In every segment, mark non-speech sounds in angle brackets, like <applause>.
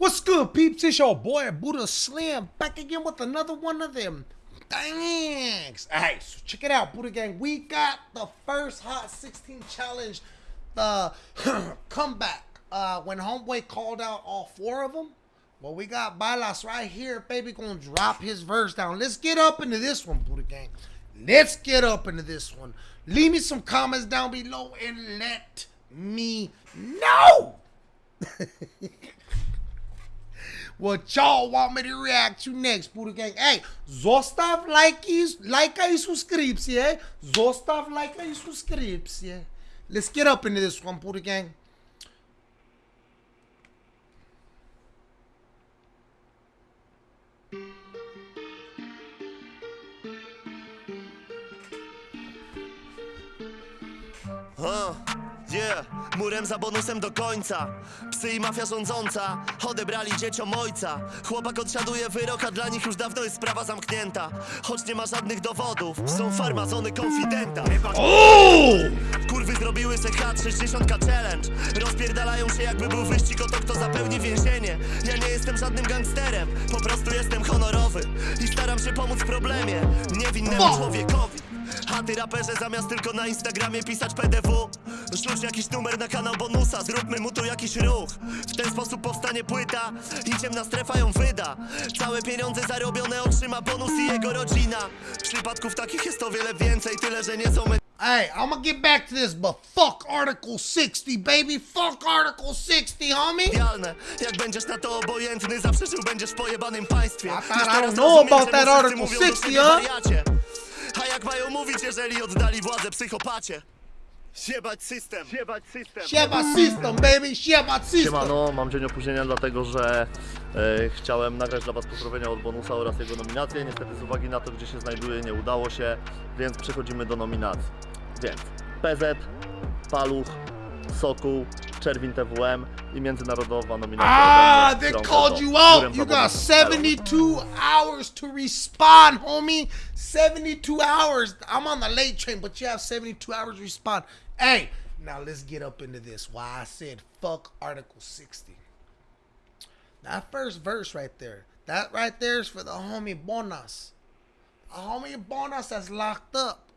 What's good, peeps? It's your boy Buddha Slim back again with another one of them. Thanks. Alright, so check it out, Buddha Gang. We got the first Hot 16 challenge, the <clears throat> comeback. Uh, when Homeboy called out all four of them. Well, we got Balas right here, baby, gonna drop his verse down. Let's get up into this one, Buddha Gang. Let's get up into this one. Leave me some comments down below and let me know. <laughs> what y'all want me to react to next, Buddha Gang. Hey, zostav like i, lajka i subskrypcję. Zostav lajka i subskrypcję. Let's get up into this one, Buddha Gang. O, yeah, murem za bonusem do końca. Psy i mafia rządząca Odebrali dzieciom ojca. Chłopak odsiaduje wyrok, a dla nich już dawno jest sprawa zamknięta. Choć nie ma żadnych dowodów Są farmazony konfidenta! Kurwy zrobiły se H60 challenge. Rozpierdalają się jakby był wyścig o to kto zapełni więzienie. Ja nie jestem żadnym gangsterem Po prostu jestem honorowy I staram się pomóc w problemie Niewinnemu człowiekowi ty raperze zamiast tylko na Instagramie pisać PDW Rzuć jakiś numer na kanał bonusa, zróbmy mu tu jakiś ruch W ten sposób powstanie płyta i ciemna strefa ją wyda Całe pieniądze zarobione otrzyma bonus i jego rodzina Przypadków takich jest o wiele więcej, tyle że nie są Hey, I'm gonna get back to this, but fuck Article 60, baby. Fuck Article 60, homie. Jak będziesz na to obojętny, zawsze żył będziesz w pojebanym państwie I I teraz don't know about that Article mówią do 60, siebie huh? A jak mają mówić, jeżeli oddali władzę psychopacie? Siebać system Siebać system my system, baby. My system. Siemano, mam dzień opóźnienia dlatego, że e, chciałem nagrać dla Was pozdrowienia od Bonusa oraz jego nominację. Niestety z uwagi na to, gdzie się znajduje, nie udało się, więc przechodzimy do nominacji. Więc PZ, Paluch, Sokół, Czerwin TWM i międzynarodowa nominacja. Ah, they called you out. You got 72 hours to respond, homie. 72 hours. I'm on the late train, but you have 72 hours to respond. Hey, now let's get up into this. Why I said fuck Article 60. That first verse right there. That right there is for the homie Bonas. A homie Bonas that's locked up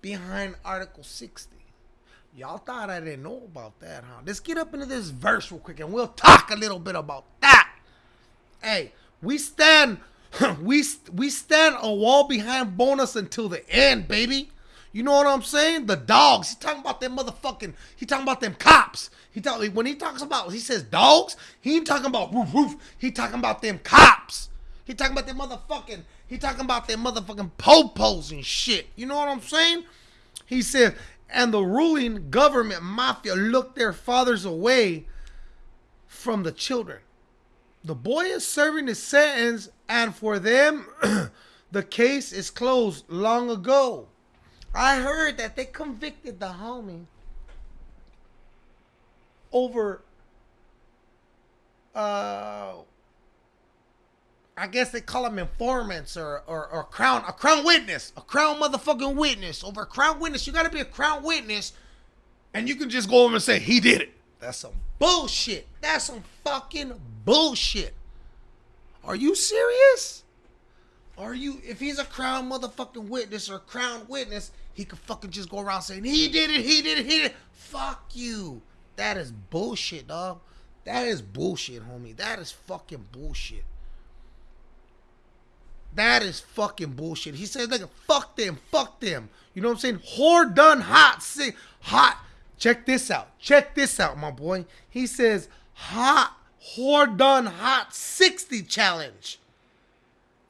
behind Article 60. Y'all thought I didn't know about that, huh? Let's get up into this verse real quick and we'll talk a little bit about that. Hey, we stand <laughs> we we stand a wall behind bonus until the end, baby. You know what I'm saying? The dogs. He talking about them motherfucking. He talking about them cops. He talk when he talks about he says dogs. He ain't talking about roof roof. He talking about them cops. He talking about them motherfucking. He talking about them motherfucking popos and shit. You know what I'm saying? He said, and the ruling government mafia looked their fathers away from the children. The boy is serving his sentence, and for them, <clears throat> the case is closed long ago. I heard that they convicted the homie over, uh, I guess they call them informants or, or, or crown a crown witness, a crown motherfucking witness over a crown witness. You got to be a crown witness, and you can just go over and say he did it. That's some bullshit. That's some fucking bullshit. Are you serious? Are you? If he's a crown motherfucking witness or a crown witness, he could fucking just go around saying he did it, he did it, he did it. Fuck you. That is bullshit, dog. That is bullshit, homie. That is fucking bullshit. That is fucking bullshit. He says, nigga, fuck them, fuck them. You know what I'm saying? Whore done hot, sick, hot. Check this out. Check this out, my boy. He says, hot, whore done hot 60 challenge.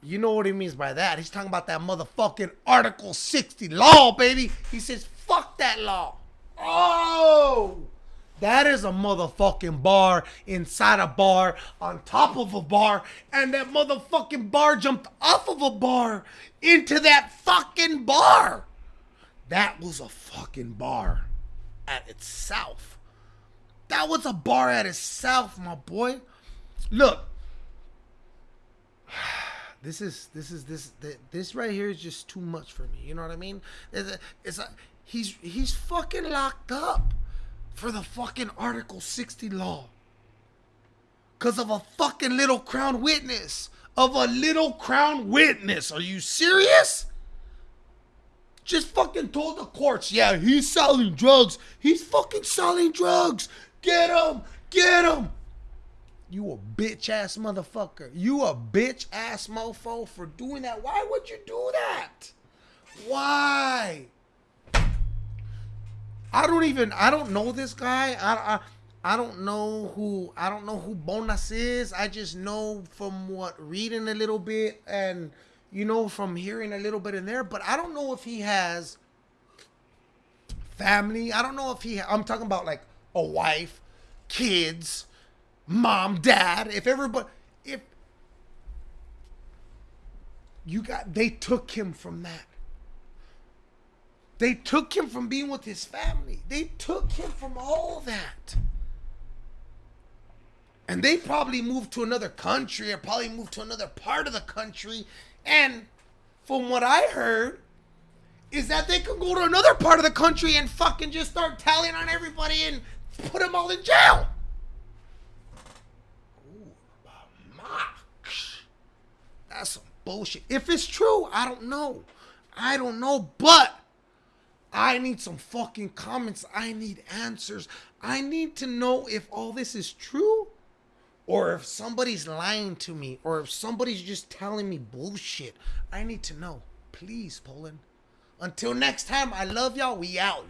You know what he means by that. He's talking about that motherfucking Article 60 law, baby. He says, fuck that law. Oh! That is a motherfucking bar inside a bar on top of a bar, and that motherfucking bar jumped off of a bar into that fucking bar. That was a fucking bar at itself. That was a bar at itself, my boy. Look, <sighs> this is this is this this right here is just too much for me. You know what I mean? It's a, it's a, he's he's fucking locked up for the fucking Article 60 law. Because of a fucking little crown witness. Of a little crown witness. Are you serious? Just fucking told the courts, yeah, he's selling drugs. He's fucking selling drugs. Get him. Get him. You a bitch ass motherfucker. You a bitch ass mofo for doing that. Why would you do that? Why? I don't even I don't know this guy. I I I don't know who I don't know who Bonas is. I just know from what reading a little bit and you know from hearing a little bit in there, but I don't know if he has family. I don't know if he I'm talking about like a wife, kids, mom, dad, if everybody if you got they took him from that. They took him from being with his family. They took him from all that. And they probably moved to another country or probably moved to another part of the country. And from what I heard, is that they could go to another part of the country and fucking just start tallying on everybody and put them all in jail. Ooh. That's some bullshit. If it's true, I don't know. I don't know, but I need some fucking comments. I need answers. I need to know if all this is true or if somebody's lying to me or if somebody's just telling me bullshit. I need to know. Please, Poland. Until next time, I love y'all. We out.